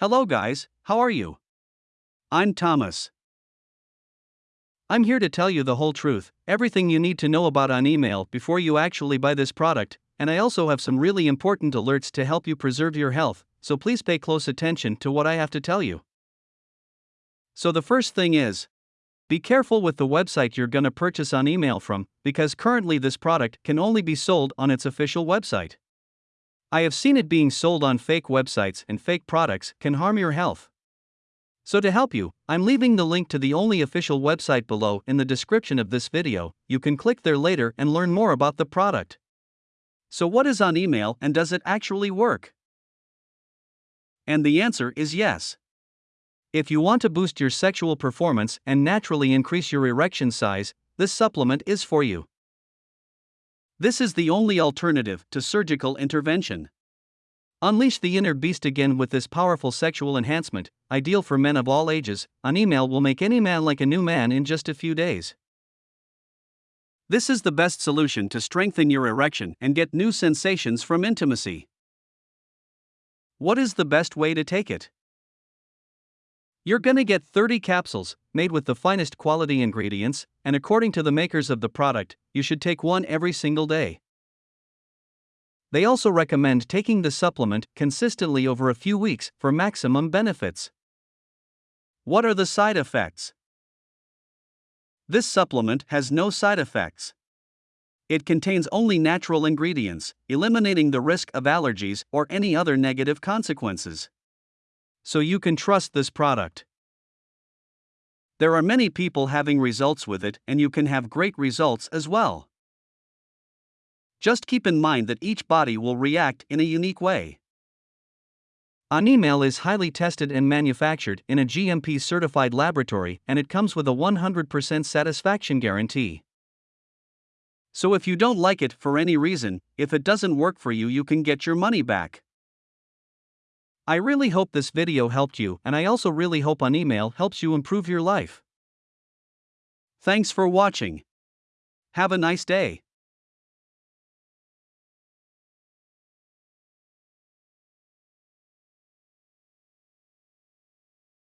Hello, guys, how are you? I'm Thomas. I'm here to tell you the whole truth, everything you need to know about Animale before you actually buy this product, and I also have some really important alerts to help you preserve your health, so please pay close attention to what I have to tell you. So, the first thing is be careful with the website you're gonna purchase Animale from, because currently this product can only be sold on its official website. I have seen it being sold on fake websites, and fake products can harm your health. So, to help you, I'm leaving the link to the only official website below in the description of this video. You can click there later and learn more about the product. So, what is Animale and does it actually work? And the answer is yes. If you want to boost your sexual performance and naturally increase your erection size, this supplement is for you. This is the only alternative to surgical intervention. Unleash the inner beast again with this powerful sexual enhancement, ideal for men of all ages. Animale will make any man like a new man in just a few days. This is the best solution to strengthen your erection and get new sensations from intimacy. What is the best way to take it? You're gonna get 30 capsules, made with the finest quality ingredients, and according to the makers of the product, you should take one every single day. They also recommend taking the supplement consistently over a few weeks for maximum benefits. What are the side effects? This supplement has no side effects. It contains only natural ingredients, eliminating the risk of allergies or any other negative consequences so you can trust this product. There are many people having results with it, and you can have great results as well. Just keep in mind that each body will react in a unique way. Animale is highly tested and manufactured in a GMP certified laboratory, and it comes with a 100% satisfaction guarantee. So if you don't like it for any reason, if it doesn't work for you, you can get your money back. I really hope this video helped you, and I also really hope Animale helps you improve your life. Thanks for watching. Have a nice day.